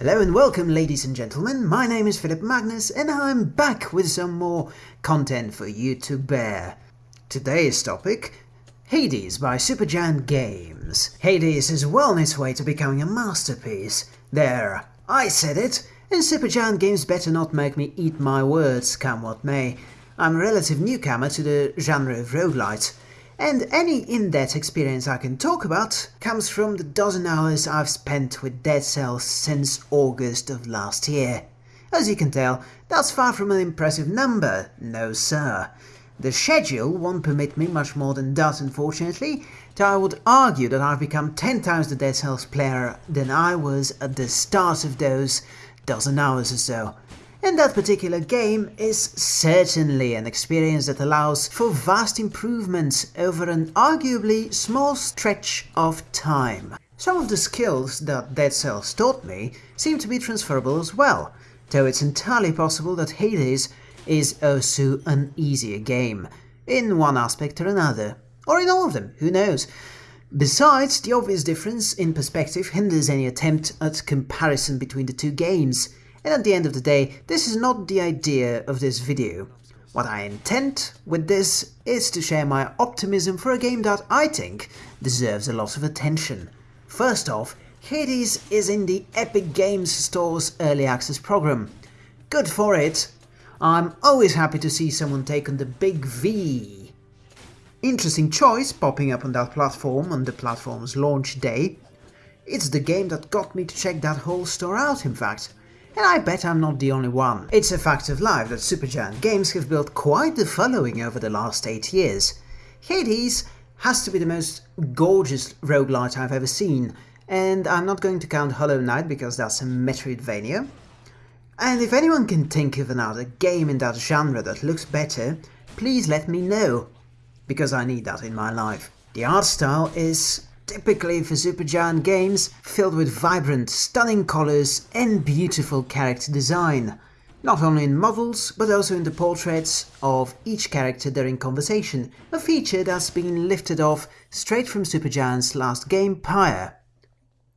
Hello and welcome ladies and gentlemen, my name is Philip Magnus and I'm back with some more content for you to bear. Today's topic, Hades by Supergiant Games. Hades is well on its way to becoming a masterpiece. There, I said it, and Supergiant Games better not make me eat my words, come what may. I'm a relative newcomer to the genre of roguelite, and any in-depth experience I can talk about comes from the dozen hours I've spent with Dead Cells since August of last year. As you can tell, that's far from an impressive number, no sir. The schedule won't permit me much more than that unfortunately, though I would argue that I've become 10 times the Dead Cells player than I was at the start of those dozen hours or so and that particular game is certainly an experience that allows for vast improvements over an arguably small stretch of time. Some of the skills that Dead Cells taught me seem to be transferable as well, though it's entirely possible that Hades is also an easier game, in one aspect or another, or in all of them, who knows. Besides, the obvious difference in perspective hinders any attempt at comparison between the two games, and at the end of the day, this is not the idea of this video. What I intend with this is to share my optimism for a game that I think deserves a lot of attention. First off, Hades is in the Epic Games Store's Early Access program. Good for it! I'm always happy to see someone take on the big V. Interesting choice popping up on that platform on the platform's launch day. It's the game that got me to check that whole store out in fact and I bet I'm not the only one. It's a fact of life that Supergiant Games have built quite the following over the last 8 years. Hades has to be the most gorgeous roguelite I've ever seen, and I'm not going to count Hollow Knight because that's a Metroidvania. And if anyone can think of another game in that genre that looks better, please let me know, because I need that in my life. The art style is typically for Supergiant games, filled with vibrant, stunning colors and beautiful character design. Not only in models, but also in the portraits of each character during conversation, a feature that's been lifted off straight from Supergiant's last game, Pyre.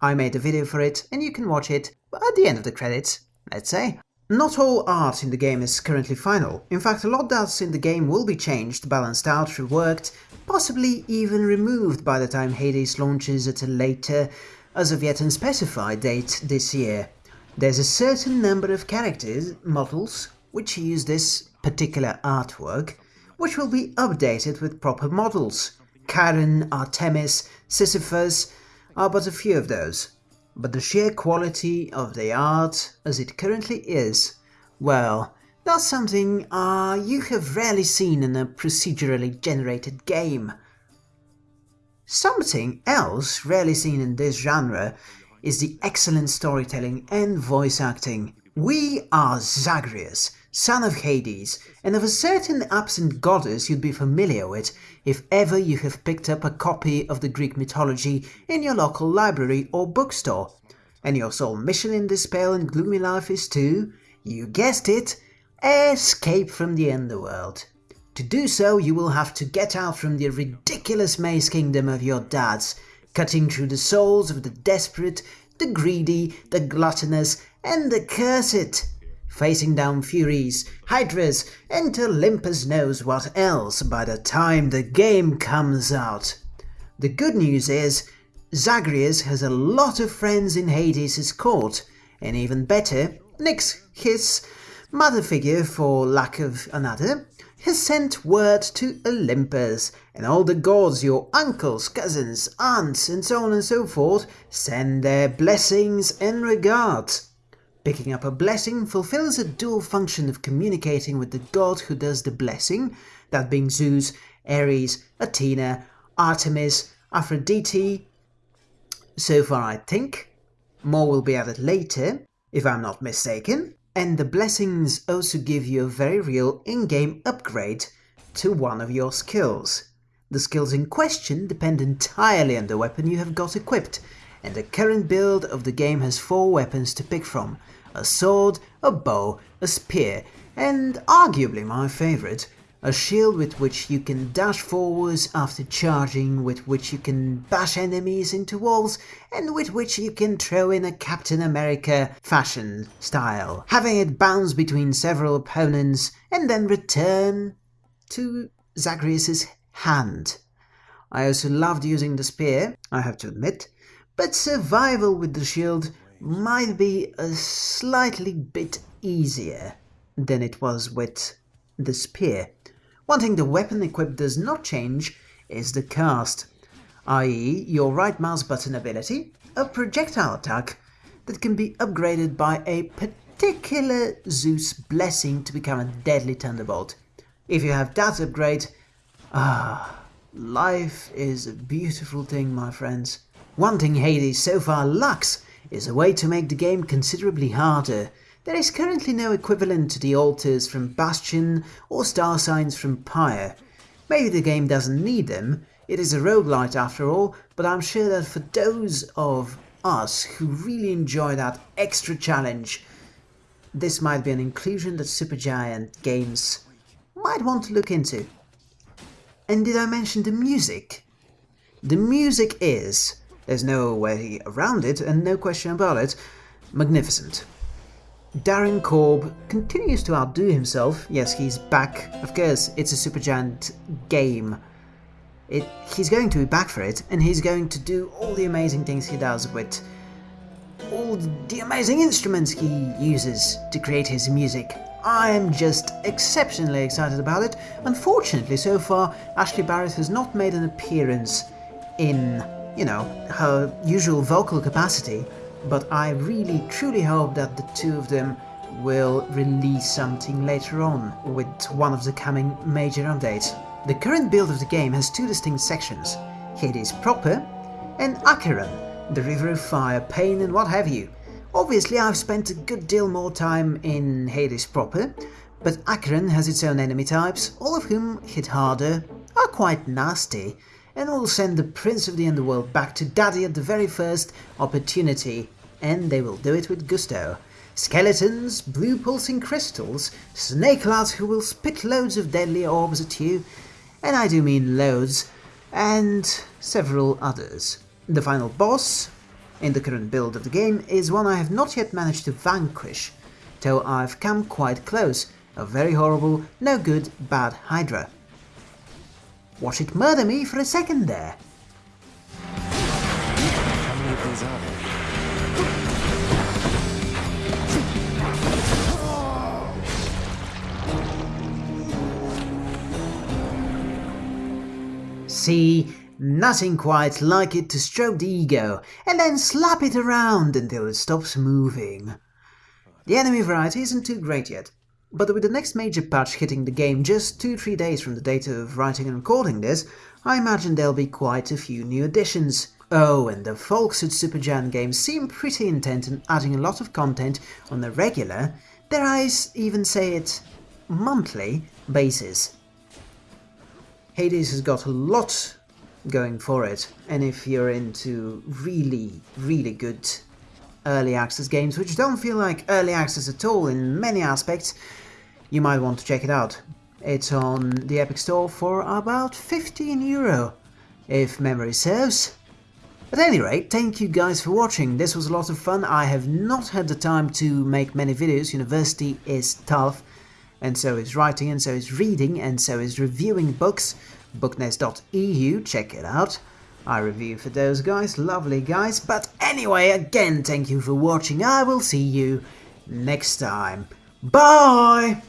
I made a video for it, and you can watch it at the end of the credits, let's say. Not all art in the game is currently final. In fact, a lot that's in the game will be changed, balanced out, reworked, possibly even removed by the time Hades launches at a later, as of yet unspecified date this year. There's a certain number of characters, models, which use this particular artwork, which will be updated with proper models. Charon, Artemis, Sisyphus are but a few of those. But the sheer quality of the art as it currently is, well, that's something uh, you have rarely seen in a procedurally generated game. Something else rarely seen in this genre is the excellent storytelling and voice acting. We are Zagreus, son of Hades, and of a certain absent goddess you'd be familiar with if ever you have picked up a copy of the Greek mythology in your local library or bookstore. And your sole mission in this pale and gloomy life is to, you guessed it, Escape from the underworld. To do so, you will have to get out from the ridiculous maze kingdom of your dads, cutting through the souls of the desperate, the greedy, the gluttonous, and the cursed, facing down Furies, Hydras, and Olympus knows what else by the time the game comes out. The good news is, Zagreus has a lot of friends in Hades' court, and even better, Nyx, his mother figure for lack of another, has sent word to Olympus, and all the gods, your uncles, cousins, aunts, and so on and so forth, send their blessings and regards. Picking up a blessing fulfills a dual function of communicating with the god who does the blessing, that being Zeus, Ares, Athena, Artemis, Aphrodite. So far I think. More will be added later, if I'm not mistaken. And the blessings also give you a very real in-game upgrade to one of your skills. The skills in question depend entirely on the weapon you have got equipped, and the current build of the game has four weapons to pick from, a sword, a bow, a spear, and arguably my favourite, a shield with which you can dash forwards after charging, with which you can bash enemies into walls, and with which you can throw in a Captain America fashion style, having it bounce between several opponents and then return to Zagreus' hand. I also loved using the spear, I have to admit, but survival with the shield might be a slightly bit easier than it was with the spear. One thing the weapon equipped does not change is the cast, i.e. your right mouse button ability, a projectile attack that can be upgraded by a particular Zeus blessing to become a deadly thunderbolt. If you have that upgrade, ah, life is a beautiful thing, my friends. One thing Hades so far lacks is a way to make the game considerably harder. There is currently no equivalent to the altars from Bastion or star signs from Pyre. Maybe the game doesn't need them, it is a roguelite after all, but I'm sure that for those of us who really enjoy that extra challenge, this might be an inclusion that Supergiant Games might want to look into. And did I mention the music? The music is, there's no way around it and no question about it, magnificent. Darren Korb continues to outdo himself. Yes, he's back. Of course, it's a Supergiant game. It, he's going to be back for it, and he's going to do all the amazing things he does with all the amazing instruments he uses to create his music. I am just exceptionally excited about it. Unfortunately, so far, Ashley Barrett has not made an appearance in, you know, her usual vocal capacity, but I really truly hope that the two of them will release something later on with one of the coming major updates. The current build of the game has two distinct sections, Hades proper and Acheron, the River of Fire, Pain and what have you. Obviously I've spent a good deal more time in Hades proper, but Acheron has its own enemy types, all of whom hit harder, are quite nasty, and will send the Prince of the Underworld back to Daddy at the very first opportunity, and they will do it with gusto. Skeletons, blue pulsing crystals, snake lads who will spit loads of deadly orbs at you, and I do mean loads, and several others. The final boss, in the current build of the game is one I have not yet managed to vanquish, though I've come quite close, a very horrible, no good, bad Hydra. Watch it murder me for a second there. See, Nothing quite like it to stroke the ego and then slap it around until it stops moving. The enemy variety isn't too great yet, but with the next major patch hitting the game just 2-3 days from the date of writing and recording this, I imagine there'll be quite a few new additions. Oh, and the folks at Supergiant Games seem pretty intent on adding a lot of content on a regular, dare I even say it, monthly basis. Hades has got a lot going for it. And if you're into really, really good early access games, which don't feel like early access at all in many aspects, you might want to check it out. It's on the Epic Store for about 15 euro, if memory serves. At any rate, thank you guys for watching, this was a lot of fun, I have not had the time to make many videos, university is tough, and so is writing, and so is reading, and so is reviewing books, booknest.eu, check it out. I review for those guys, lovely guys. But anyway, again, thank you for watching. I will see you next time. Bye!